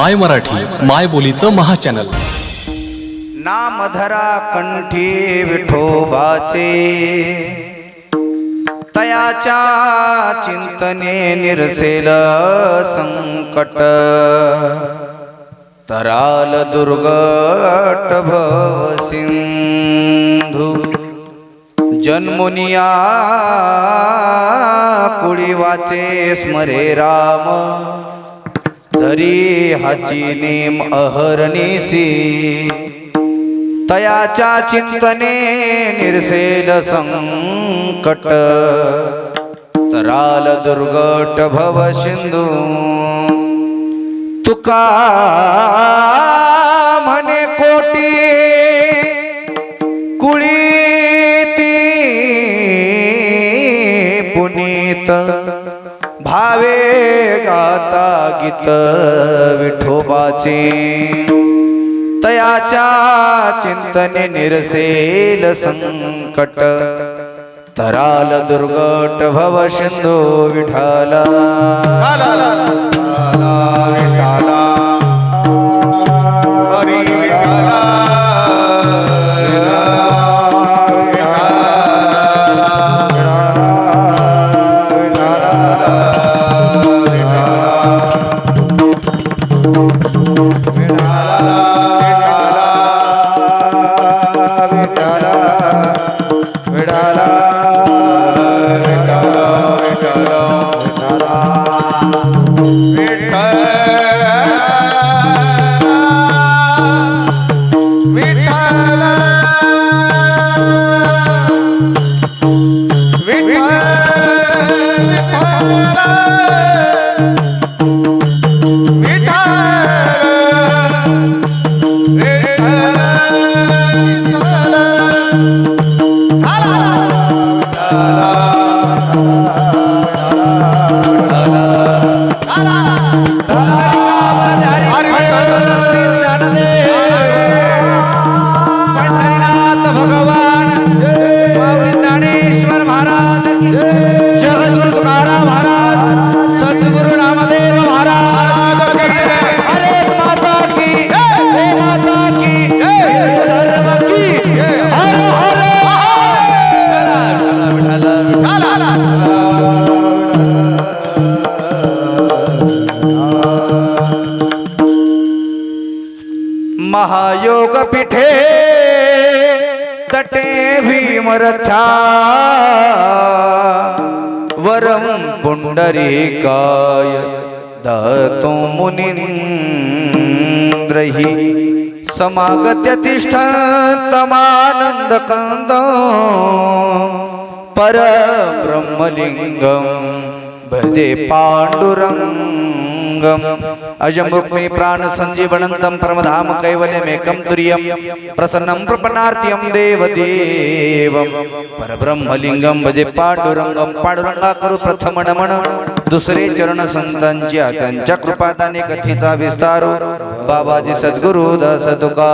माय मराठी माय बोलीचं महाचॅनल नामधरा कंठी विठोबाचे तयाच्या चिंतने निरसेल संकट. तराल दुर्गट भव सिंधू जन्मुनिया कुळी वाचे स्मरे राम. धरी हाची नेम अहरणीसी. तयाच्या चिंतने निरसेल संकट. तराल दुर्गट भव सिंधू. तुका म्हणे कोटी कुळीती पुनीत. भावे गाता गीत विठोबाचे तयाच्या चिंतने निरसेल संकट तराल दुर्गट भव सिंधू विठाला रथा वरम पुंडरीकाय दतो मुनींद्रहि समागत्य तिष्ठन्तमानन्द पर परब्रह्मलिङ्गं भजे पाण्डुरङ्गम् अजं प्राण सञ्जीवनन्तं परमधाम कैवल्यमेकं तुर्यं प्रसन्नं प्रपन्नार्त्यं देवदेवं। परब्रह्मलिंगं भजे पांडुरंगम पांडुरंगा करू प्रथम नमन दुसरे चरण संतांच्या त्यांच्या कृपादाने कथेचा विस्तारो। बाबाजी सद्गुरु दास तुका।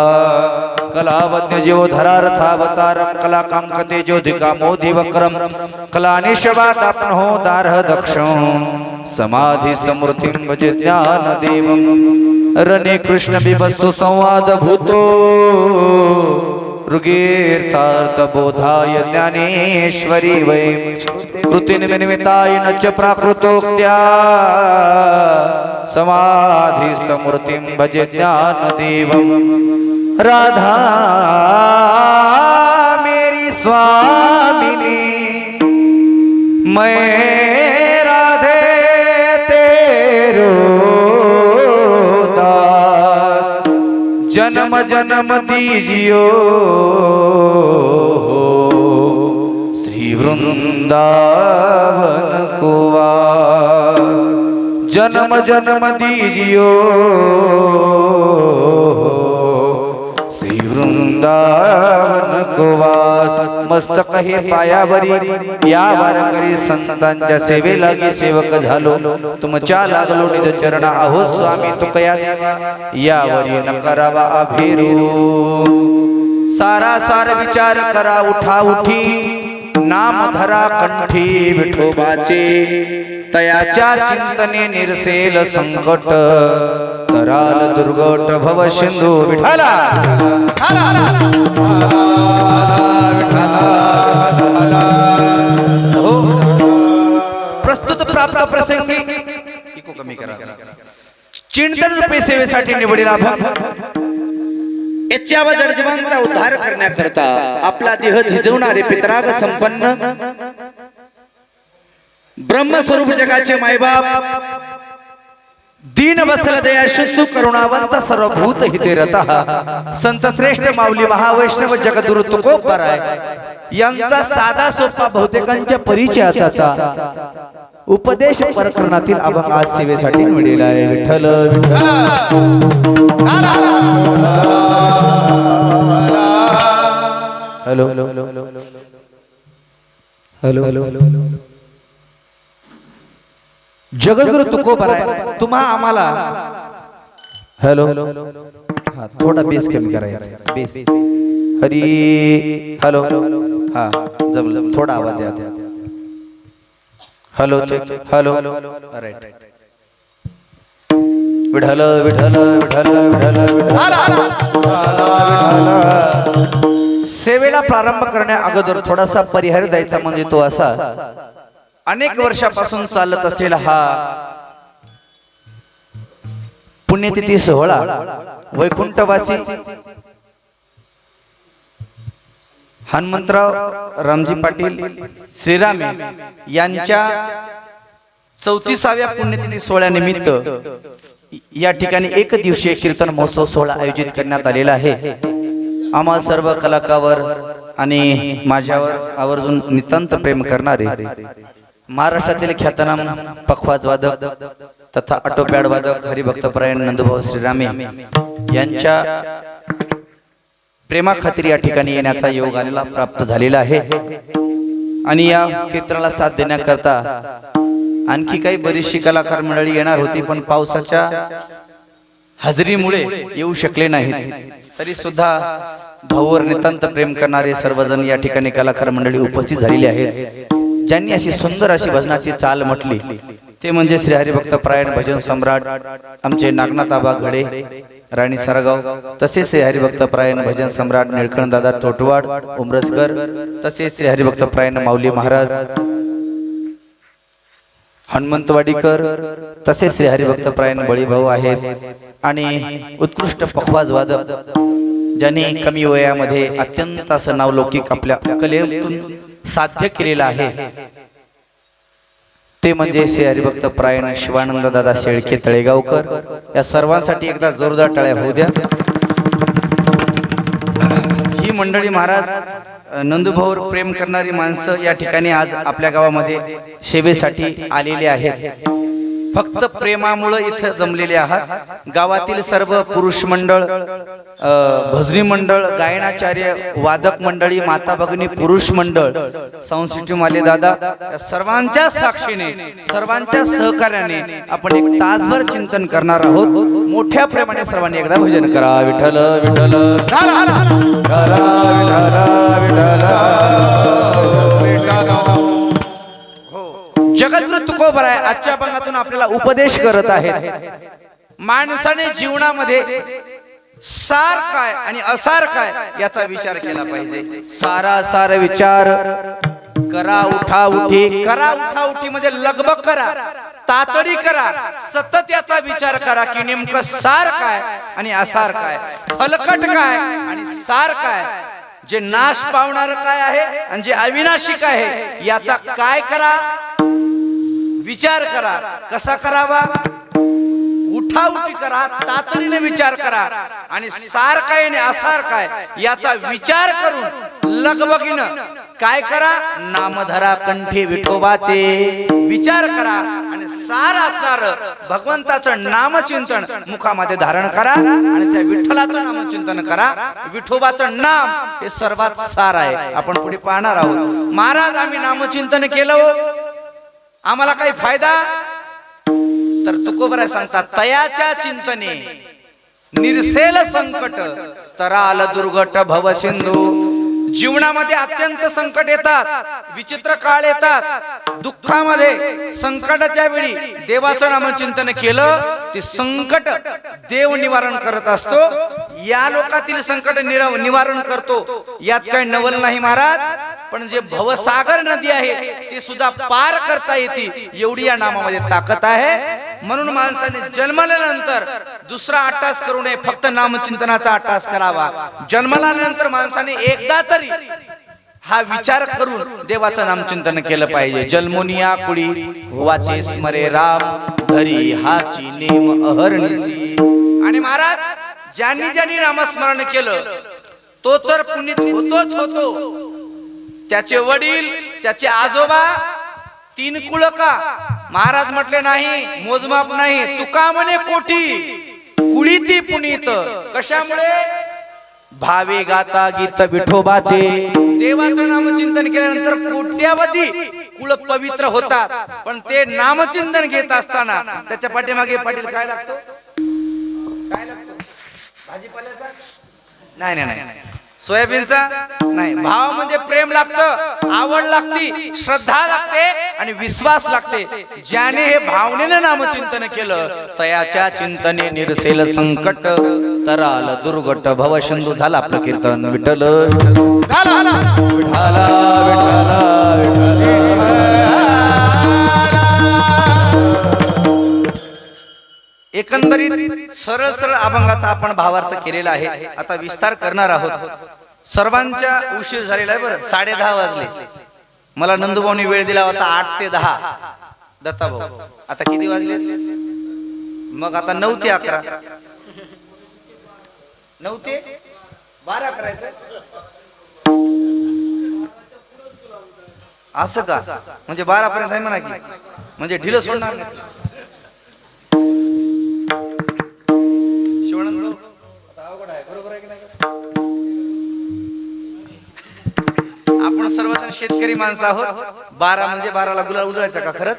कलावज्ञ जीव धरारथावतार कला काम कते ज्योतिका मोधी वक्रम कला आपण हो दारह दक्ष समाधी समृतीं भजे ज्ञान देवम रणे कृष्ण संवादभूतो संवाद भूतो। बोधाय ज्ञानेश्वरी वै। कृतिनिमित्ताय न च प्राकृतोक्त्या। समाधिस्थमूर्तिं भजे ज्ञानदेवं। राधा मेरी स्वामिनी। मैं जन्म जन्म दीजियो। श्री वृंदावन को जन्म जन्म दीजियो। वृंदावन को वास मस्तक हे पायावरी या वारकरी संतांच्या सेवे लागी सेवक झालो, तुमच्या लागलो निज चरणा अहो स्वामी तुकया यावरी न करावा अभिरू. सारा सार विचार करा उठा उठी, नाम धरा कंठी विठोबाचे, तयाच्या चिंतने निरसेल संकट. तराल दुर्गट भव सिंधू विठाला हो. प्रस्तुत प्राप्त प्रसंगी इको कमी करा. चिंतन रुपये सेवेसाठी निवडीला अभंग याच्यावर जडजीवांचा उद्धार करण्याकरता आपला देह झिजवणारे पितराग संपन्न. ब्रह्मस्वरूप जगाचे मायबाप दीन वत्सल दया शुद्धू करुणावंत सर्वभूत हितेरता संत श्रेष्ठ माऊली महावैष्णव जगदुरु तुकोबराय यांचा साधा सोपा बहुतेकांच्या परिचयाचा उपदेश प्रकरणातील अभंग आज सेवेसाठी मिळेला आहे. Vitthal Vitthal. Hello. Hello. Hello. Jagadguru Tukobaray तुम्हा आम्हाला हॅलो. हा थोडा बेस कमी करायचा. बेस. हरी. हॅलो. हा जम थोडा आवाज द्या. Hello check. Hello. Right Vitthal Vitthal Vitthal Vitthal सेवेला प्रारंभ करण्या अगोदर थोडासा परिहार द्यायचा म्हणजे तो असा अनेक वर्षापासून चालत असलेला हा पुण्यतिथी सोहळा वैकुंठवासी हनुमंतराव रामजी पाटील श्रीरामे यांच्या चौतीसाव्या पुण्यतिथी सोहळ्यानिमित्त या ठिकाणी एक दिवसीय कीर्तन महोत्सव सोहळा आयोजित करण्यात आलेला आहे. आम्हा सर्व कलाकावर आणि माझ्यावर आवर्जून नितांत प्रेम करणारे महाराष्ट्रातील ख्यातनाम पखवाज वादक तथा ऑटोपॅड वादक हरिभक्तपरायण नंदुभाऊ श्रीरामे यांच्या प्रेमाखातीर या ठिकाणी येण्याचा योग आलेला प्राप्त झालेला आहे. आणि या कीर्तनाला साथ देण्याकरता आणखी काही बरीचशी कलाकार मंडळी येणार होती पण पावसाच्या हजेरीमुळे येऊ शकले नाहीत. तरी सुद्धा भाऊवर नितांत प्रेम करणारे सर्वजण या ठिकाणी कलाकार मंडळी उपस्थित झालेली आहेत. ज्यांनी अशी सुंदर अशी भजनाची चाल म्हटली ते म्हणजे श्री हरिभक्त प्रायण भजन सम्राट आमचे नागनाथ आबा घडे राणी सारगाव तसेच श्री हरिभक्त प्रायण भजन सम्राट निळकंठ दादा तोटवाड उमरजकर तसेच श्री हरिभक्त प्रायण माऊली महाराज हनुमंतवाडीकर तसेच श्री हरिभक्त प्रायण बळीभाऊ आहेत आणि उत्कृष्ट पखवाज वादक ज्यांनी कमी वयामध्ये अत्यंत असं नावलौकिक आपल्या कलेतून साध्य केलेलं आहे. ते म्हणजे श्री हरिभक्त प्रायण शिवानंद दादा शेळके तळेगावकर. या सर्वांसाठी एकदा जोरदार टाळ्या होऊ द्या. ही मंडळी महाराज अ, नंदुभाऊवर प्रेम करणारी माणसं या ठिकाणी आज आपल्या गावामध्ये सेवेसाठी आलेली आहेत. फक्त प्रेमामुळे इथं जमलेले आहात. गावातील सर्व पुरुष मंडळ भजनी मंडळ गायनाचार्य वादक मंडळी माता भगिनी पुरुष मंडळ संस्कृती माले दादा या सर्वांच्या साक्षीने सर्वांच्या सहकार्याने आपण एक तासभर चिंतन करणार आहोत. मोठ्या प्रेमाने सर्वांनी एकदा भजन करा. विठल विठल हो. जगद्गुरु तुकोबराय आजच्या भागातून आपल्याला उपदेश करत आहेत. माणसाने जीवनामध्ये सार काय आणि असार काय याचा विचार केला पाहिजे. सारा सार विचार. करा उठा उठी करा उठा उठी म्हणजे लगबग करा. तातडी करा. सतत याचा विचार करा की नेमकं सार काय आणि असार काय. फलकट काय आणि सार काय. जे नाश पावणार काय आहे आणि जे अविनाशी काय आहे याचा काय करा विचार करा. कसा करावा? उठाउठी करा तातडीने विचार करा. आणि सार काय आणि असार काय याचा विचार करून लगबगीनं काय करा? नामधरा कंठी विठोबाचे विचार करा. आणि सार असणार भगवंताचं नामचिंतन मुखामध्ये धारण करा. आणि त्या विठ्ठलाचं नामचिंतन करा. विठोबाचं नाम हे सर्वात सार आहे. आपण पुढे पाहणार आहोत. महाराज आम्ही नामचिंतन केलं हो. आम्हाला काही फायदा? तर तुकोबराय सांगतात तयाच्या चिंतने निरसेल संकट तराल दुर्गट भव सिंधू. जीवनामध्ये अत्यंत संकट येतात विचित्र काळ येतात. दुःखामध्ये संकटाच्या वेळी देवाचं नामचिंतन केलं ते संकट देव निवारण करत असतो. या लोकातील संकट निवारण करतो. यात काही नवल नाही महाराज. पण जे भवसागर नदी आहे ती सुद्धा पार करता येते एवढी या नामामध्ये ताकद आहे. म्हणून माणसाने जन्मल्यानंतर दुसरा अट्टास करू नये फक्त नामचिंतनाचा अट्टास करावा. जन्मल्यानंतर माणसाने एकदा तरी हा विचार करून देवाचं नामचिंतन केलं पाहिजे. जन्मोनिया कुडी वाचे स्मरे राम धरी हाची नेम अहरणीसी आणि महाराज ज्यांनी ज्यांनी नामस्मरण केलं तो तर पुनीत होतोच होतो. त्याचे वडील त्याचे आजोबा तीन कुळका. महाराज म्हटले नाही मोजमाप नाही तुका म्हणे कोठी. कुळीती पुनीत. कशामुळे? भावे गाता गीत विठोबाचे. देवाचं नामचिंतन केल्यानंतर कोट्यावधी कुळ पवित्र होतात. पण ते नामचिंतन घेत असताना त्याच्या पाठीमागे पाटील काय लागतो? काय लागतो? भाजीपाल्याचा? नाही नाही नाही. सोयाबीनचा? नाही. भाव म्हणजे प्रेम लागतं आवड लागती श्रद्धा लागते आणि विश्वास लागते. ज्याने हे भावनेनं नामचिंतन केलं तयाच्या चिंतने निरसेल संकट. तराल दुर्गट भवशंदू झाला आपलं कीर्तन विठ्ठल विठ्ठला, विठ्ठला, एकंदरीत सरळ सरळ अभंगाचा आपण भावार्थ केलेला आहे. आता विस्तार करणार आहोत. सर्वांच्या उशीर झालेला आहे बरं. साडे दहा वाजले. मला नंदुभाऊनी वेळ दिला होता आठ ते दहा. दत्ता भाऊ आता किती वाजले? मग आता नऊ ते अकरा. नऊ ते बारा करायचं असं का? म्हणजे बारा पर्यंत आहे म्हणा की. म्हणजे ढिलं सोडणार नाही. शिवानंद भाऊ, आता अवघड आहे, बरोबर आहे की नाही? आपण सर्वजण शेतकरी माणसं आहोत. बारा म्हणजे बाराला गुलाल उधळायचा का खरंच?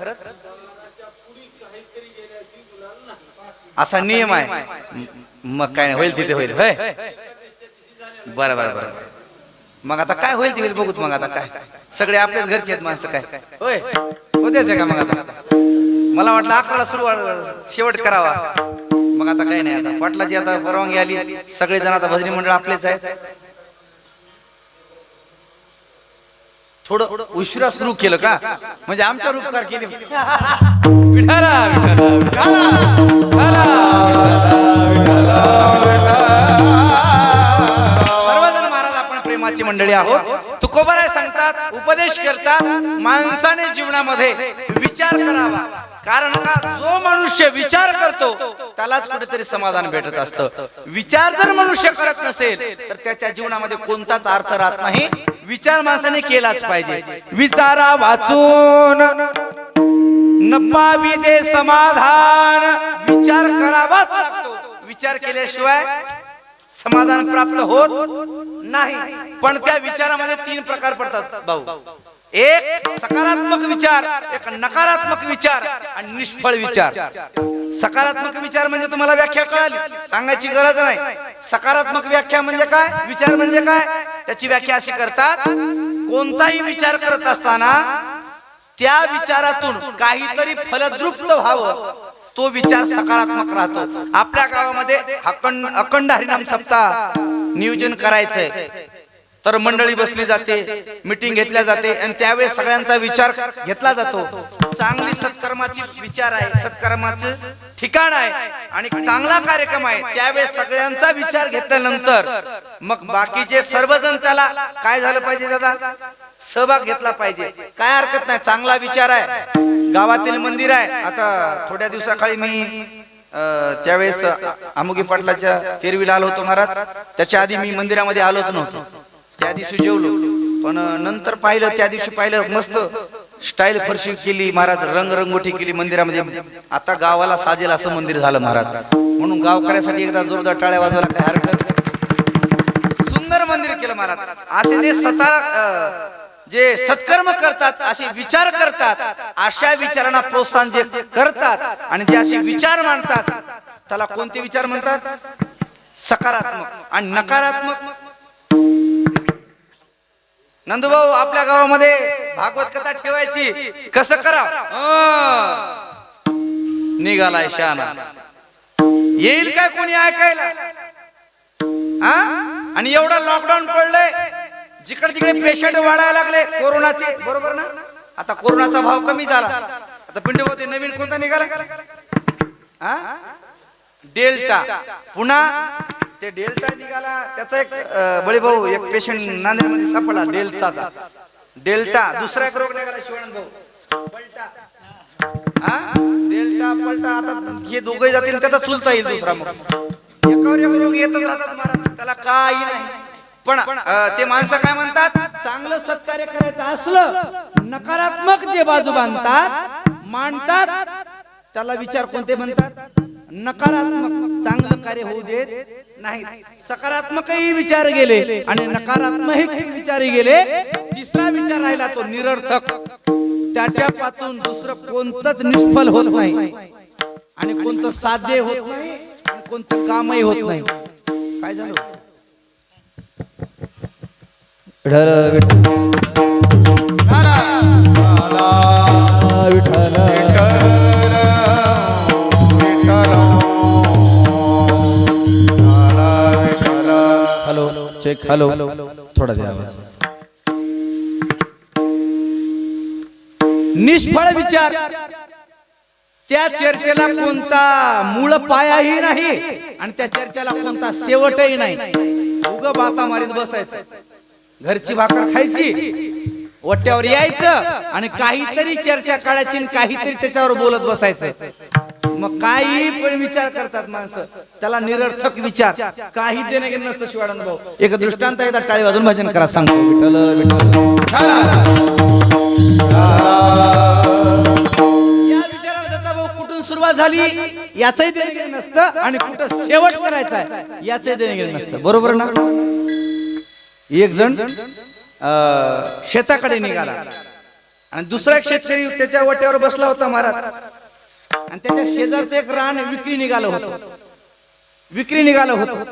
असा नियम आहे. मग काय नाही होईल तिथे होईल. होय. बरं बरं बरं. मग आता काय होईल ते होईल बघूत मग आता काय. सगळे आपल्याच घरचे आहेत माणसं काय. होय. होत्याच आहे का मग आता? मला वाटलं अकराला सुरुवात शेवट करावा. मग आता काही नाही आता. पाटलाची आता परवानगी आली. सगळे जण आता भजनी मंडळ आपलेच आहेत. थोडं उशिरा सुरू केलं का? म्हणजे आमच्या रूपकार केले. विठाला, विठाला, सर्वजण महाराज आपण प्रेमाची मंडळी आहोत. तुकोबाराय सांगतात उपदेश करतात माणसाने जीवनामध्ये विचार करावा. कारण का? जो मनुष्य विचार करतो त्यालाच कुठेतरी समाधान भेटत असतं. विचार जर मनुष्य करत नसेल तर त्याच्या जीवनामध्ये कोणताच अर्थ राहत नाही. विचार माणसाने केलाच पाहिजे. विचारा वाचून. नपावी विजे समाधान. विचार करावाच लागतो. विचार केल्याशिवाय समाधान प्राप्त होत नाही. पण त्या विचारामध्ये तीन प्रकार पडतात भाऊ. एक सकारात्मक विचार एक नकारात्मक विचार आणि निष्फळ विचार. सकारात्मक विचार म्हणजे तुम्हाला व्याख्या कळाली. सांगायची गरज नाही. सकारात्मक व्याख्या म्हणजे काय? विचार म्हणजे काय? त्याची व्याख्या अशी करतात कोणताही विचार करत असताना त्या विचारातून काहीतरी फलद्रुप्त व्हावं. तो विचार सकारात्मक राहतो. आपल्या गावामध्ये अखंड अखंड हरिनाम सप्ताह नियोजन करायचंय. तर मंडळी बसली जाते मिटिंग घेतल्या जाते आणि त्यावेळेस सगळ्यांचा विचार घेतला जातो. चांगली सत्कर्माची विचार आहे सत्कर्माचं ठिकाण आहे आणि चांगला कार्यक्रम आहे त्यावेळेस सगळ्यांचा विचार घेतल्यानंतर मग बाकीचे सर्वजण त्याला काय झालं पाहिजे दादा? सहभाग घेतला पाहिजे. काय हरकत नाही चांगला विचार आहे. गावातील मंदिर आहे. आता थोड्या दिवसाखाली मी त्यावेळेस अमुगी पाटलाच्या तेरवीला आलो होतो महाराज. त्याच्या आधी मी मंदिरामध्ये आलोच नव्हतो. त्या दिवशी जेवलो. पण नंतर पाहिलं त्या दिवशी पाहिलं मस्त स्टाईल फरशी केली. महाराज रंगरंगोटी केली मंदिरामध्ये. आता गावाला साजेल असं मंदिर झालं महाराज. म्हणून गावकऱ्यासाठी एकदा जोरदार टाळ्या वाजवायला काय हरकत सुंदर मंदिर केलं महाराज. असे जे सतार जे सत्कर्म करतात असे विचार करतात अशा विचारांना प्रोत्साहन जे करतात आणि जे असे विचार मांडतात त्याला कोणते विचार म्हणतात? सकारात्मक आणि नकारात्मक. नंदूभाऊ आपल्या गावामध्ये भागवत कथा ठेवायची. कसं करा? निघालाय शाना. येईल काय कोणी ऐकायला? हा? आणि एवढं लॉकडाऊन पडलंय जिकडे तिकडे पेशंट वाढायला लागले कोरोनाचे. बरोबर ना? आता कोरोनाचा भाव कमी झाला. आता पिंडीमध्ये नवीन कोणता निघाला? डेल्टा. पुन्हा ते डेल्टा निघाला त्याचा एक बळीभाऊ एक पेशंट नांदेडमध्ये सापडला डेल्टाचा. डेल्टा दुसरा एक रोग निघाला शिवानंद भाऊ. पलटा. हा? डेल्टा पलटा आता हे दोघे जातील त्याचा चुलता येईल दुसरा मग. एकावर एक रोग येतच राहतात महाराज त्याला काही नाही. पण ते माणसं काय म्हणतात? चांगलं सत्कार्य करायचं असलं नकारात्मक जे बाजू बांधतात मांडतात त्याला विचार कोणते म्हणतात? नकारात्मक चांगलं कार्य होऊ देत नाही सकारात्मकही विचार गेले आणि नकारात्मक विचारही गेले. तिसरा विचार राहिला तो निरर्थक. त्याच्या पासून दुसरं कोणतंच निष्फल होत नाही. आणि कोणतं साध्य होत नाही आणि कोणतं कामही होत नाही. काय झालं? विठ्ठल विठ्ठल. विठ्ठल चेक हॅलो थोडा द्या निष्फळ विचार. त्या चर्चेला कोणता मूळ पायाही नाही आणि त्या चर्चेला कोणता शेवटही नाही. उग बाता मारीत बसायचं. घरची भाकर खायची वट्यावर यायचं आणि काहीतरी चर्चा काढायची आणि काहीतरी त्याच्यावर बोलत बसायचं. मग काही पण विचार करतात माणसं. त्याला निरर्थक विचार. काही देणे घेणं नसतं शिवानंद भाऊ. एक दृष्टांत येतात टाळी वाजून भजन करा. सांगतो. विठल विठल भाऊ कुठून सुरुवात झाली? याचही देणं नसतं आणि कुठं शेवट करायचा आहे याचही देणं नसतं. बरोबर ना? एक जण शेताकडे निघाला. आणि दुसरा शेतकरी त्याच्या वट्यावर बसला होता महाराज. आणि त्याच्या शेजारचं एक रान विक्री निघालं होतं. विक्री निघालं होतं.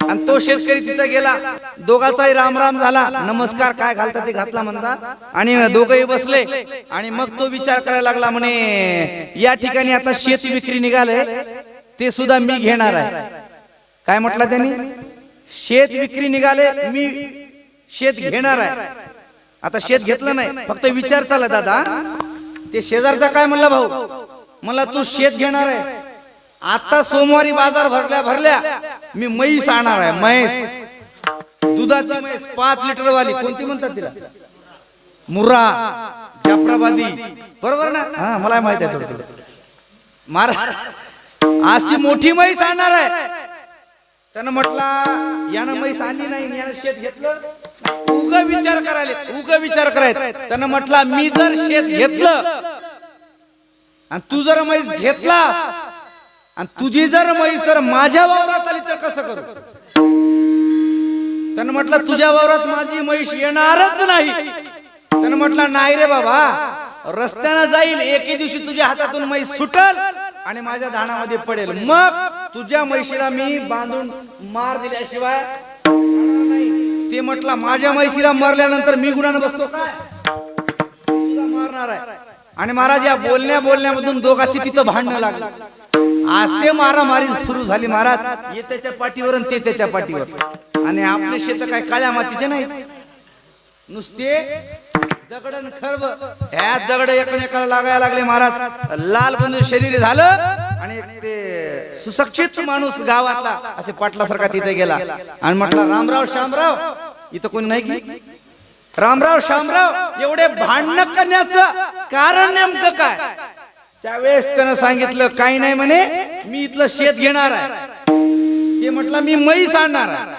आणि तो शेतकरी तिथं गेला. दोघाचाही राम राम झाला. नमस्कार काय घालता ते घातला म्हणता. आणि दोघही बसले. आणि मग तो विचार करायला लागला म्हणे या ठिकाणी आता शेत विक्री निघाले ते सुद्धा मी घेणार आहे. काय म्हटलं त्यांनी? शेत विक्री निघाले मी शेत घेणार आहे. आता शेत घेतलं नाही. फक्त विचार चालला दादा. ते शेजारचा काय म्हणला भाऊ? मला तू शेत घेणार आहे. आता सोमवारी बाजार भरल्या भरल्या मी म्हैस आणणार आहे म्हैस. दुधाची म्हैस पाच लिटर वाली कोणती म्हणतात तिला? मुर्रा जाफराबादी. बरोबर ना? हा मला माहीत आहे थोडं थोडं. महाराज अशी मोठी म्हैस आणणार आहे. त्यानं म्हटला यानं म्हैस आणली नाही यानं शेत घेतलं. उग विचार करायला उग विचार करायला त्यानं म्हटला मी जर शेत घेतलं आणि तू जर म्हैस घेतला आणि तुझी जर म्हैस जर माझ्या वावरात आली तर कसं करू? त्यानं म्हटलं तुझ्या वावरात माझी म्हैस येणारच नाही. त्यानं म्हटलं नाही रे बाबा रस्त्यानं जाईल एके दिवशी तुझ्या हातातून म्हैस सुटल आणि माझ्या धानामध्ये पडेल. मग तुझ्या म्हैशीला मी बांधून मार दिल्याशिवाय ते म्हटलं माझ्या म्हैशीला मरल्यानंतर मी गुणानं बसतो काय? मारणार आहे. आणि महाराज या बोलण्या बोलण्यामधून दोघांची तिथं भांडणं लागलं. असे मारामारी सुरू झाली महाराज. ये त्याच्या पाठीवर आणि ते त्याच्या पाठीवर. आणि आपले शेत काय काळ्या मातीचे नाही. नुसते दगड खरब. ह्या दगड एकमेकाला लागायला लागले महाराज. लाल बंधू शरीर झालं आणि ते सुशिक्षित माणूस गावातला असे पाटलासारखा तिथे गेला. आणि म्हटला रामराव श्यामराव इथं कोणी नाही की? रामराव श्यामराव एवढे भांडण करण्याचं कारण नेमकं काय? त्यावेळेस त्यानं सांगितलं काही नाही म्हणे मी इथलं शेत घेणार आहे. ते म्हटलं मी म्हैस आणणार आहे.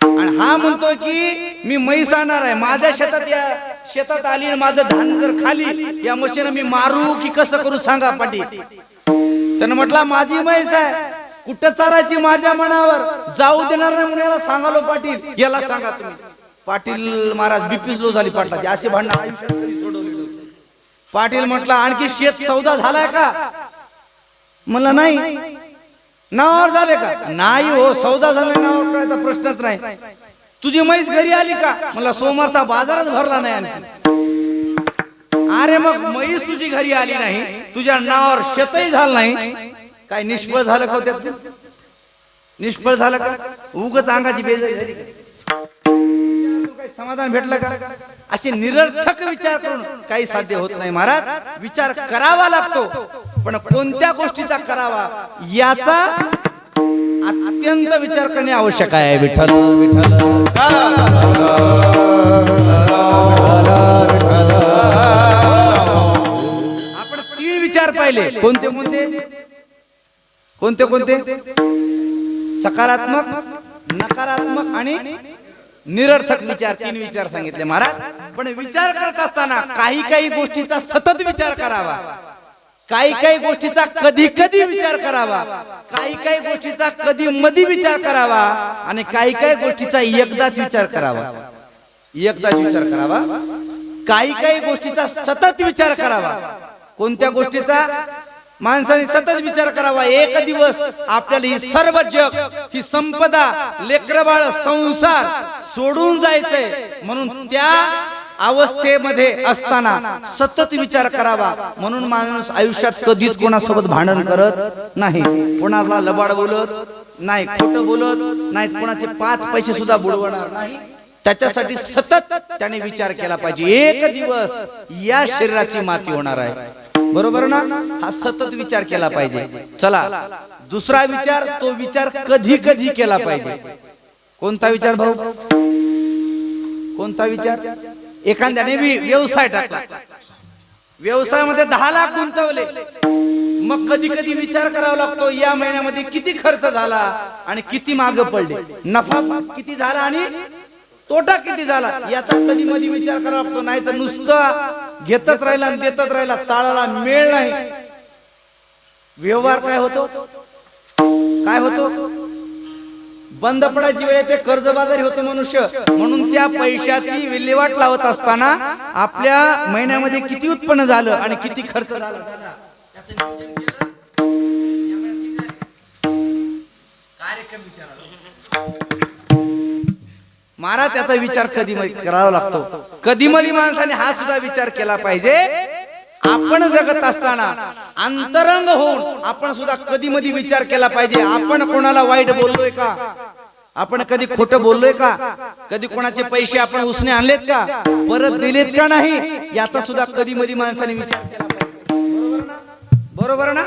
आणि हा म्हणतोय की मी म्हैस आणणार आहे. माझ्या शेतात या शेतात आली आणि माझं धान जर खाली या म्हशीनं मी मारू की कसं करू सांगा पाटी त्यानं म्हटलं माझी म्हैस आहे. कुठं चारायची माझ्या मनावर? जाऊ देणार नाही म्हणून याला सांगालो पाटील. याला सांगा तुम्ही. पाटील महाराज बीपी लो झाली पाटलाची. असे भांडणं आयुष्यात कधी पाटील म्हटलं आणखी शेत सौदा झालाय का? म्हणलं नाही. नावावर झाले का? नाही हो सौदा झाला नावावर करायचा प्रश्नच नाही. तुझी म्हैस घरी आली का? मला सोमवारचा बाजारच भरला नाही आणखी अरे मग म्हैस तुझी घरी आली नाही तुझ्या नावावर शेतही झालं नाही. काय निष्फळ झालं का हो त्यात? निष्फळ झालं का? उगच अंगाची बेजारी झाली समाधान भेटलं का? असे निरर्थक विचार करून काही साध्य होत नाही महाराज. विचार करावा लागतो पण कोणत्या गोष्टीचा करावा याचा अत्यंत विचार करणे आवश्यक आहे विठ्ठल विठ्ठल. आपण तीन विचार पाहिले. कोणते कोणते? कोणते कोणते? सकारात्मक नकारात्मक आणि निरर्थक विचार तीन विचार सांगितले महाराज. पण विचार करत असताना काही काही गोष्टीचा सतत विचार करावा. काही काही गोष्टीचा कधी कधी विचार करावा. काही काही गोष्टीचा कधी मधी विचार करावा. आणि काही काही गोष्टीचा एकदाच विचार करावा. एकदाच विचार करावा. काही काही गोष्टीचा सतत विचार करावा. कोणत्या गोष्टीचा? माणसाने सतत विचार करावा. एक दिवस आपल्याला ही सर्व जग ही संपदा लेकरबाळ संसार सोडून जायचंय. म्हणून त्या अवस्थेमध्ये असताना सतत विचार करावा. म्हणून माणूस आयुष्यात कधीच कोणासोबत भांडण करत नाही. कोणाला लबाड बोलत नाही. खोटं बोलत नाही. कोणाचे पाच पैसे सुद्धा बुडवणार नाही. त्याच्यासाठी सतत त्याने विचार केला पाहिजे. एक दिवस या शरीराची माती होणार आहे. बरोबर ना? हा सतत विचार केला पाहिजे. चला दुसरा विचार तो विचार कधी कधी केला पाहिजे. कोणता विचार भाऊ? कोणता विचार? एखाद्याने व्यवसाय टाकला. व्यवसायामध्ये दहा लाख गुंतवले. मग कधी कधी विचार करावा लागतो या महिन्यामध्ये किती खर्च झाला आणि किती माग पडले. नफा किती झाला आणि तोटा किती झाला? याचा कधी मधी विचार करावा लागतो. नाही तर नुसतं घेतच राहिला आणि देतच राहिला. ताळाला मेळ नाही. व्यवहार काय होतो? काय होतो? बंद पडायची वेळ ते कर्जबाजारी होतो मनुष्य. म्हणून त्या पैशाची विल्हेवाट लावत असताना आपल्या महिन्यामध्ये किती उत्पन्न झालं आणि किती खर्च झाला? कार्यक्रम विचारा महाराज त्याचा विचार कधी करावा लागतो? कधी मध्ये माणसाने हा सुद्धा विचार केला पाहिजे? आपण जगत असताना अंतरंग होऊन आपण सुद्धा कधी मध्ये विचार केला पाहिजे? आपण कोणाला वाईट बोललोय का? आपण कधी खोटं बोललोय का? कधी कोणाचे पैसे आपण उसने आणलेत का? परत दिलेत का नाही? याचा सुद्धा कधी मध्ये माणसाने विचार केला पाहिजे. बरोबर ना?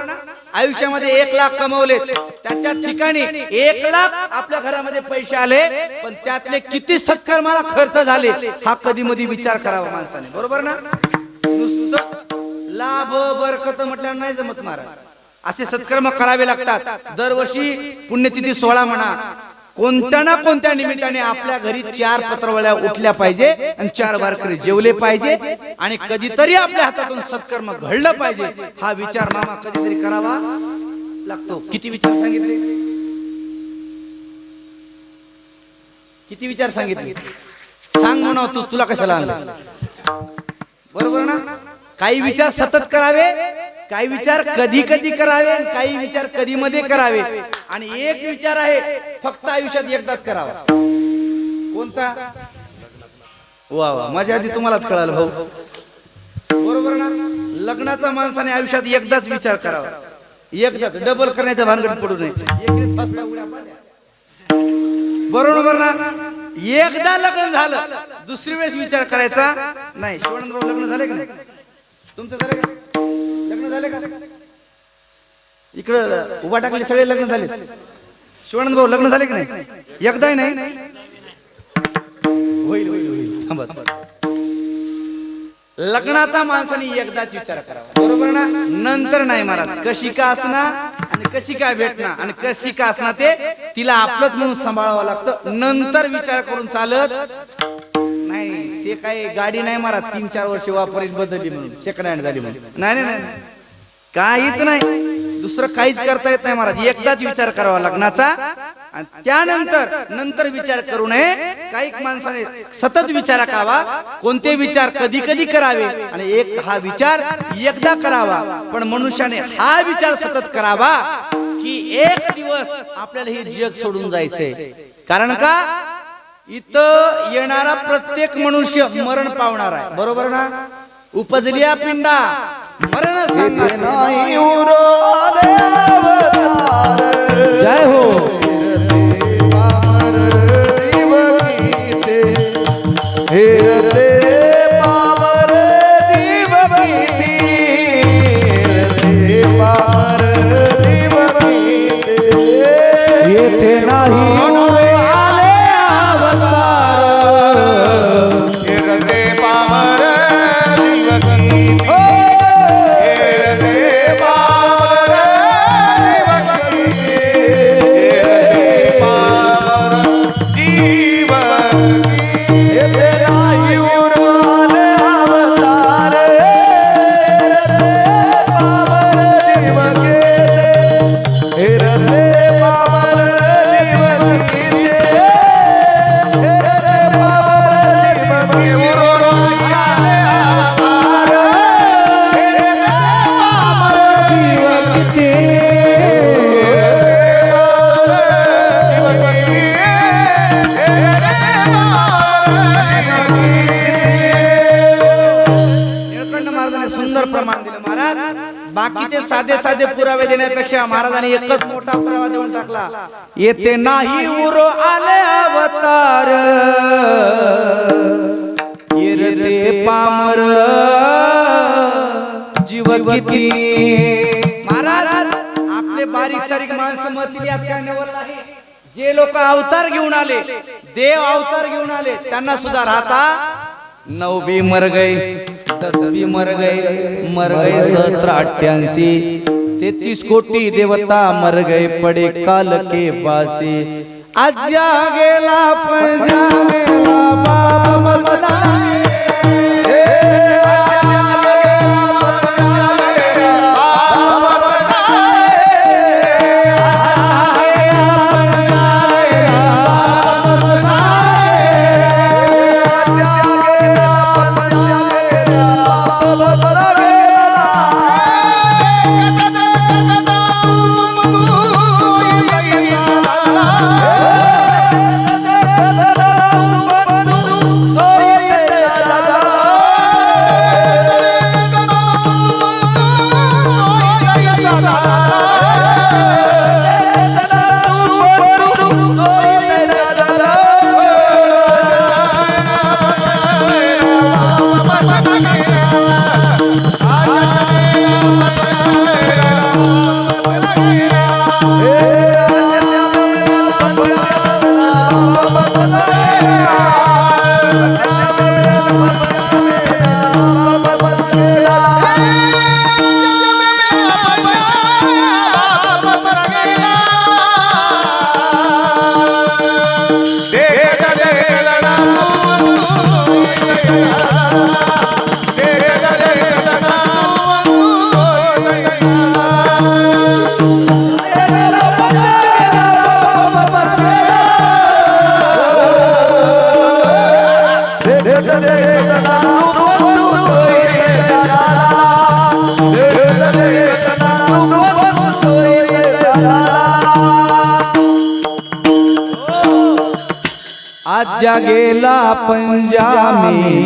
आयुष्यामध्ये एक लाख कमवलेत. त्याच्या ठिकाणी एक लाख आपल्या घरामध्ये पैसे आले पण त्यातले किती सत्कर्माला खर्च झाले हा कधी मधी विचार करावा माणसाने. बरोबर ना? नुसतं लाभ बरकत म्हटल्यावर नाही जमत महाराज. असे सत्कर्म करावे लागतात. दरवर्षी पुण्यतिथी सोहळा म्हणा कोणत्या ना कोणत्या निमित्ताने आपल्या घरी चार पत्रवळ्या उठल्या पाहिजे आणि चार वारकरी जेवले पाहिजे आणि कधीतरी आपल्या हातातून सत्कर्म घडलं पाहिजे. हा विचार मामा कधीतरी करावा लागतो. किती विचार सांगितले? किती विचार सांगितले? सांग म्हणा तू तुला कशाला आणलं? बरोबर ना? काही विचार सतत करावे काही विचार कधी कधी करावे आणि काही विचार कधी मध्ये करावे. आणि एक विचार आहे फक्त आयुष्यात एकदाच करावा. कोणता? वा वा माझ्या आधी तुम्हालाच कळालं भाऊ बरोबर ना? लग्नाचा माणसाने आयुष्यात एकदाच विचार करावा. एकदाच डबल करण्याच्या भानगडीत पडू नये. बरोबर ना? एकदा लग्न झालं दुसरी वेळेस विचार करायचा नाही. शिवानंद भाऊ लग्न झाले का नाही? तुमचं झालं का? लग्न झालं का? इकडं उभा टाकले सगळे लग्न झाले. शिवानंद भाऊ लग्न झाले की नाही? एकदाही नाही. होईल होईल होईल. थांबा. लग्नाचा माणसाने एकदाच विचार करावा. बरोबर ना? नंतर नाही महाराज. कशी का असणार आणि कशी काय भेटणार आणि कशी का असणार ते तिला आपलंच म्हणून सांभाळावं लागतं. नंतर विचार करून चालत नाही. ते काय गाडी नाही मारा तीन चार वर्ष वापरीत बदलली म्हणून सेकंड हँड झाली म्हणून. नाही नाही नाही नाही. काहीच नाही. दुसरं काहीच करता येत नाही महाराज एकदाच विचार करावा लग्नाचा. आणि त्यानंतर नंतर विचार करू नये. काही माणसाने सतत विचार करावा. कोणते विचार कधी कधी करावे? आणि एक हा विचार एकदा करावा. पण मनुष्याने हा विचार सतत करावा की एक दिवस आपल्याला हे जग सोडून जायचंय. कारण का? इथं येणारा प्रत्येक मनुष्य मरण पावणार आहे. बरोबर ना? उपजलिया पिंडा मरण सांगणार जय हो. सुंदर प्रमाण दिलं. महाराज बाकीचे साधे साधे पुरावे देण्यापेक्षा महाराजांनी एकच मोठा पुरावा देऊन टाकला. येते नाही उरो आले अवतार. येरते पामर. जीव किती. महाराज आपले बारीक सारीक माणसं मतील यात काय नवल नाही. जे लोक अवतार घेऊन आले देव अवतार घेऊन आले त्यांना सुद्धा राहता भी मर गए दस भी मर गए मर गए सहस्त्र अठ्ठ्याऐंशी. तेतीस कोटी देवता मर गए पडे काल के पासे आज गेला गेला बाप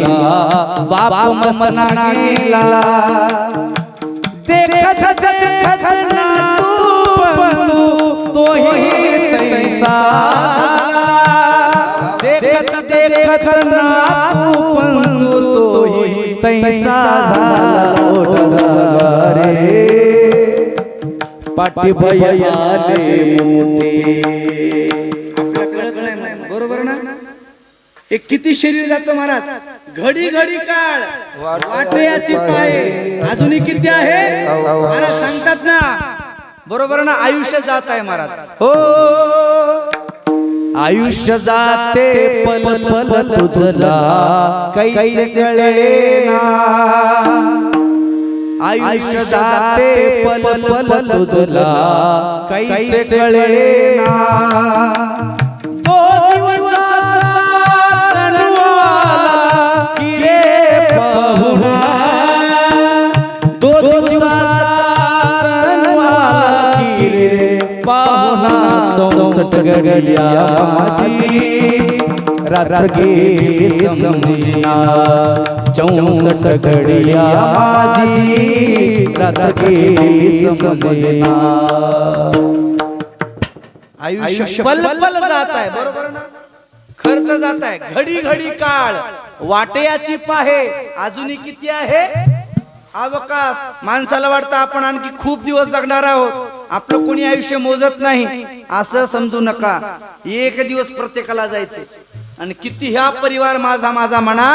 पंजामीला बाप मसना गेला. देखत देखत ना तू बंधू तोही तैसा. देखत देखत ना तू बंधू तोही तैसा झाला ओढा रे पाटी भयाले मोठे आपल्या कळत नाही बरोबर ना? हे किती शरीर जातं महाराज? घडी घडी काळ. वाटयाची पाय. अजूनही किती आहे? महाराज सांगतात ना. बरोबर ना आयुष्य जात आहे महाराज. हो. आयुष्य जाते पल पल तुझला काही कळे आयुष्य जाते पल पल तुझला काही कळे ना. माझी रात्र गेली समजिना चौसष्ट घडिया माझी रात्र गेली समजिना आयुष्य जात आहे. बरोबर ना? खर्च जात आहे. घडी घडी काळ. वाटेयाची पाहे अजूनही किती आहे? अवकाश. माणसाला वाटतं आपण आणखी खूप दिवस जगणार आहोत. आपलं कोणी आयुष्य मोजत नाही असं समजू नका. एक दिवस प्रत्येकाला जायचे. आणि किती ह्या परिवार माझा माझा म्हणा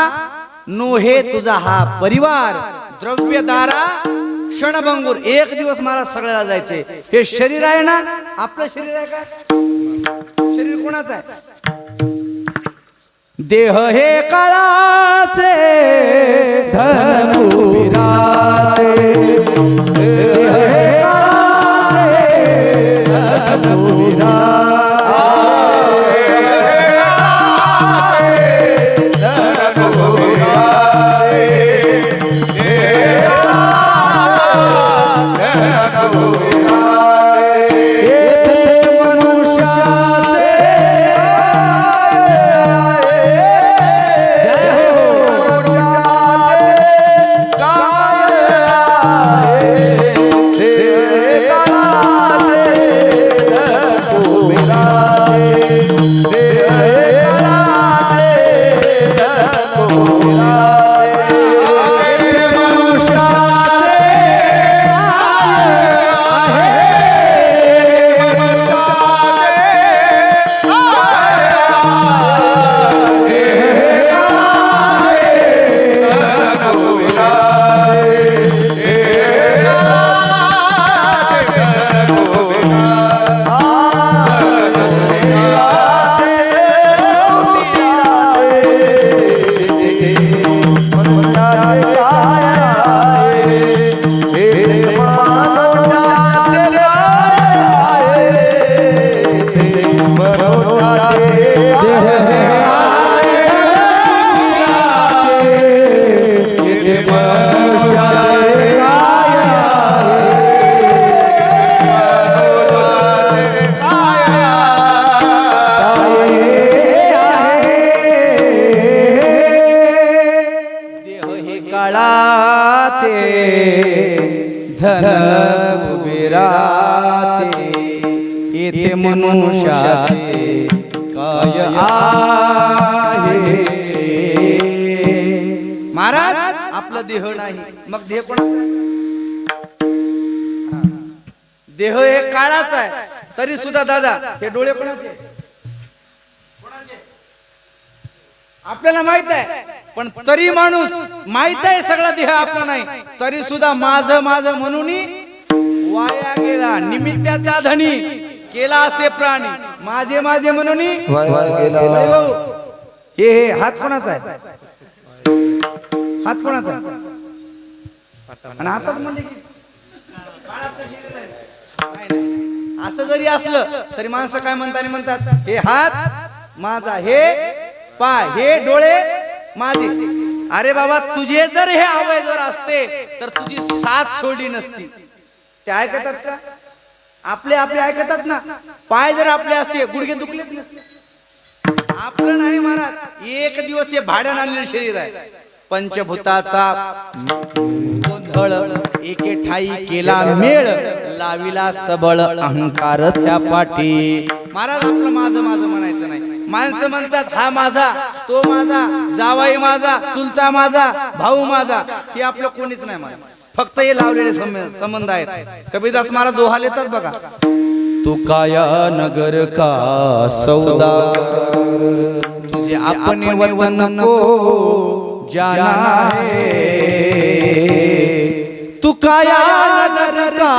नो हे तुझा हा परिवार. द्रव्य दारा क्षणभंगूर. एक दिवस मला सगळ्याला जायचे हे शरीर आहे ना आपलं शरीर आहे का? शरीर कोणाचं आहे? देह हे काळाचे धन काळाचे धन कुबेराचे येथे मनुष्याचे काय आहे? महाराज आपलं देह नाही. मग देह कोणाचा हा. देह हे काळाचा आहे. तरी सुद्धा दादा हे डोळे कोणाचे? आपल्याला माहीत आहे. पण तरी माणूस माहीत आहे सगळा देह आपला नाही. तरी सुद्धा माझ माझ म्हणून वाया गेला. निमित्ताचा धनी केला असे प्राणी. माझे माझे म्हणून हे हे हात कोणाचा आहे? हात कोणाचा आणि हातात म्हणजे. असं जरी असलं तरी माणसं काय म्हणतात म्हणतात? हे हात माझा हे पाय हे डोळे माझे. अरे बाबा तुझे जर हे आवय जर असते तर तुझी साथ सोडली नसती. ते ऐकतात का? आपले आपले ऐकतात ना. पाय जर आपले असते गुडघे दुखलेच नसते. आपलं नाही महाराज एक दिवस हे भाड्यानं आणलेलं शरीर आहे. पंचभूताचा गोंधळ एके ठाई केला मेळ लाविला सबळ अहंकार त्या पाठी. महाराज आपलं माझं माझं म्हणायचं नाही. माणसं म्हणतात हा माझा तो माझा जावाई माझा चुलता माझा भाऊ माझा. हे आपलं कोणीच नाही मला फक्त हे लावलेले संबंध आहेत. कबीरदास महाराज दोहा लेतात बघा. तू काया नगर का सौदा? तुझे अपने वतन को जाना है. तू काया नगर का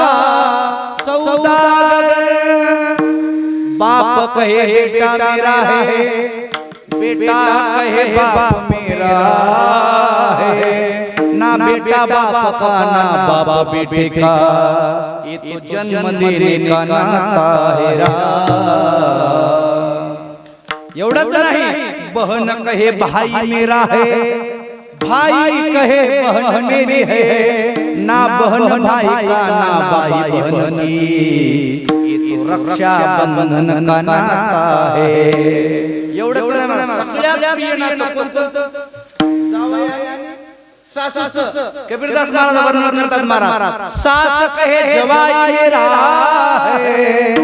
सौदागर बाप कहे बेटा मेरा है। बेटा कहे, बाप मेरा है। ना बेटा बाप का, ना बाप बेटे का। ये तो जन्म देने का नाता है एवढंच नाही, बहन कहे, भाई मेरा है। भाई कहे, बहन मेरी है। ना बहन भाई का ना भाई बहन की। ये तो रक्षा बंधन का नाता है। महाराज. सगळ्यात प्रिय नातं कोणतं? सासूचं. कबीरदास महाराज वर्णन करतात महाराज सास कहे जवाई मेरा है.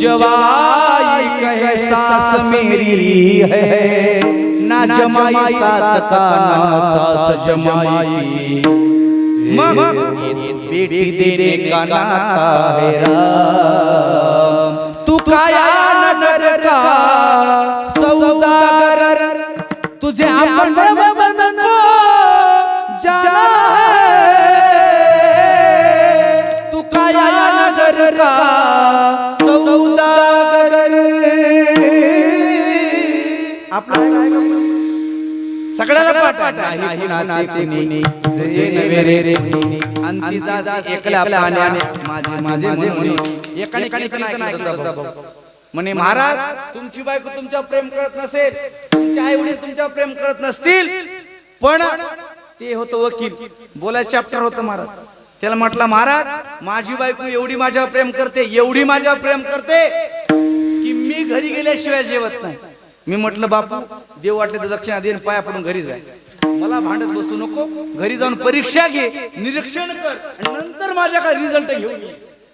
जवाई कहे सास मेरी है. ना जमाई सास का ना सास जमाई बेटी देने का नाता है राम. तू काया नगर का? सौदागर. तुझे आपण बंधन को? जाना है. तू काया नगर का? सौदागर. आपलं सगळ्याला पाठ नाही कुणाचे कुणी. जे नवे रे कुणी. अंती जासी एकला पाण्या माझे माझे म्हणून. एकाने कीर्तन ऐकलं होतं भाऊ. म्हणे महाराज तुमची बायको तुमच्यावर प्रेम करत नसेल. तुमचे आई वडील तुमच्यावर प्रेम करत नसतील. पण ते होतं वकील. बोलायचं चॅप्टर होतं महाराज. त्याला म्हटलं महाराज माझी बायको एवढी माझ्यावर प्रेम करते एवढी माझ्यावर प्रेम करते की मी घरी गेल्याशिवाय जेवत नाही. मी म्हटलं बापू देव वाटले तर दक्षिणा देईन पाया पडून घरी जाय मला भांडत बसू नको. घरी जाऊन परीक्षा घे निरीक्षण कर आणि नंतर माझ्याकडे रिझल्ट घेऊन ये.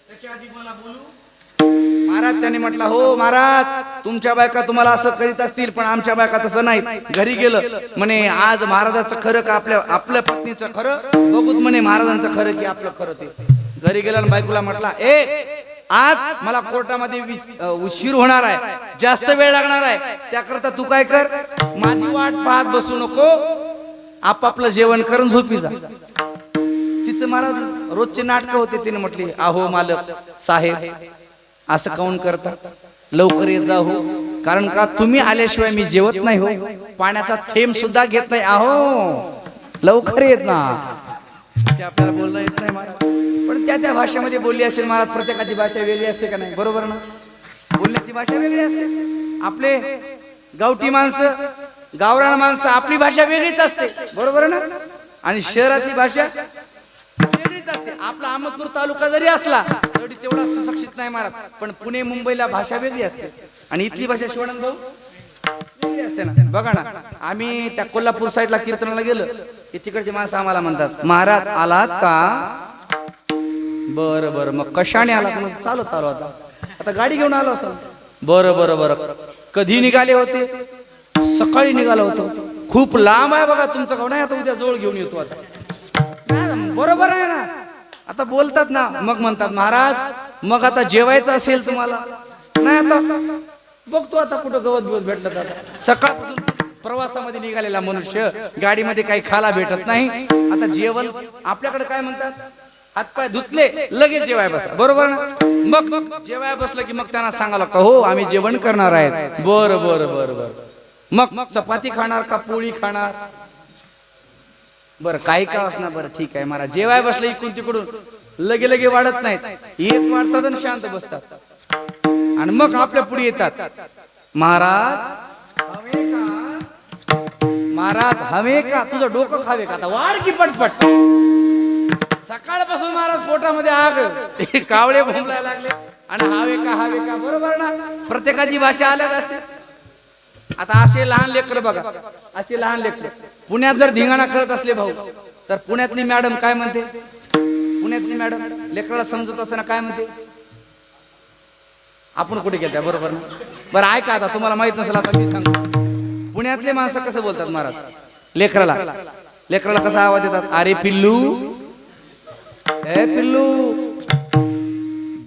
त्याच्या आधी मला बोलू. महाराज त्यांनी म्हटलं हो महाराज तुमच्या बायका तुम्हाला असं करीत असतील पण आमच्या बायका तसं नाही. घरी गेलं म्हणे आज महाराजाचं खरं का आपल्या आपल्या पत्नीचं खरं? बघूत म्हणे महाराजांचं खरं की आपलं खरं ते. घरी गेला बायकोला म्हटला ए आज मला कोर्टामध्ये उशीर होणार आहे. जास्त वेळ लागणार आहे. त्याकरता तू काय कर? माझी वाट पाहत बसू नको. आपापलं जेवण करून झोपी जा. तिचं मला रोजचे नाटक होते तिने म्हटली आहो मालक साहेब असं काऊन करता? लवकर ये जा हो. कारण का तुम्ही आल्याशिवाय मी जेवत नाही हो. पाण्याचा थेंब सुद्धा घेत नाही. आहो लवकर येत ना. ते आपल्याला बोलणं येत नाही मला पण त्या त्या भाषेमध्ये बोलली असेल महाराज प्रत्येकाची भाषा वेगळी असते का नाही? बरोबर ना? बोलण्याची भाषा वेगळी असते. आपले गावठी माणसं गावरान माणसं आपली भाषा वेगळीच असते. बरोबर ना? आणि शहरातली भाषा वेगळीच असते. आपला अहमदपूर तालुका जरी असला तरी तेवढा सुशिक्षित नाही महाराज. पण पुणे मुंबईला भाषा वेगळी असते. आणि इथली भाषा शिवानंद भाऊ वेगळी असते ना? बघा ना आम्ही त्या कोल्हापूर साईडला कीर्तनाला गेलो. की तिकडचे माणसं आम्हाला म्हणतात महाराज आलात का? बरं बरं. मग कशाने आला मग? चालत आलो आता. आता गाडी घेऊन आलो असं बरं बरं बरं. कधी निघाले होते? सकाळी निघालो होतो. खूप लांब आहे बघा तुमचं गाव. नाही आता उद्या जवळ घेऊन येतो आता. बरोबर आहे ना. आता बोलतात ना. मग म्हणतात महाराज मग आता जेवायचं असेल तुम्हाला? नाही आता बघतो आता कुठं गवत बिवत भेटलं तर सकाळपासून प्रवासामध्ये निघालेला मनुष्य गाडीमध्ये काही खाला भेटत नाही. आता जेवण आपल्याकडे काय म्हणतात? हातपाय धुतले लगेच जेवाय बसा. बरोबर ना? मग मग जेवाय बसलं की मग त्यांना सांगायला लागतं हो आम्ही जेवण करणार आहेत. बर बर बर बर. मग मग चपाती खाणार का पोळी खाणार? बरं काही का असणार बरं ठीक आहे महाराज. जेवाय बसलं इकडून तिकडून लगे लगे वाढत नाहीत. एक वाढतात आणि शांत बसतात. आणि मग आपल्या पुढे येतात. महाराज महाराज हवे का? तुझं डोकं खावे का? आता वाढ की पटपट. सकाळपासून महाराज पोटामध्ये आग. कावळे भोंगलायला लागले. आणि हवे का हवे का बरोबर ना? प्रत्येकाची भाषा अलग असते. आता असे लहान लेकर बघा. असे लहान लेकर. पुण्यात जर धिंगाणा करत असले भाऊ तर पुण्यातली मॅडम काय म्हणते? पुण्यातली मॅडम लेकराला समजत असताना काय म्हणते? आपण कुठे गेलत्या? बरोबर ना? बरं ऐका आता. तुम्हाला माहीत नसेल आता मी सांगतो. पुण्यातले माणसं कसं बोलतात महाराज? लेकराला. लेकराला कसा आवाज देतात अरे पिल्लू ए पिल्लू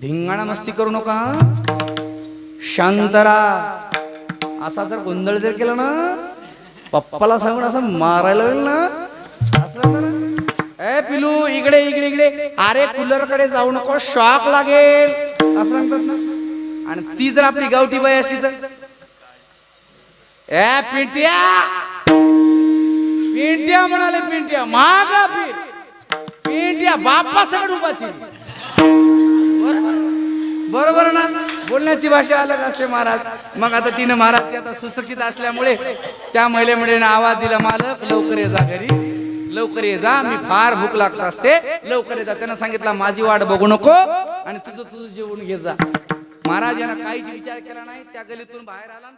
धिंगाणा मस्ती करू नका शांतरा असा जर गोंधळ जर केला ना पप्पाला सांगून असं मारायला होईल ना? असं ए पिलू इकडे इकडे इकडे. अरे कूलरकडे जाऊ नको शॉक लागेल. असं सांगतात ना? आणि ती जर आपली गावठी बाई असली तर? ए पिंट्या! पिंट्या म्हणाले पिंट्या. मागा फिर. पिंट्या बाप्पा सगळं उभाची. बरोबर ना? बोलण्याची भाषा अलग असते महाराज. मग आता तिनं महाराज ती आता सुशिक्षित असल्यामुळे त्या महिलेमुळे आवाज दिला मालक लवकर ये जा घरी. लवकर ये जा. मी फार भूक लागत असते. लवकर ये जा. त्यानं सांगितलं माझी वाट बघू नको आणि तुझं तुझं जेवण घे जा. महाराज यांना काहीच विचार केला नाही. त्या गलीतून बाहेर आला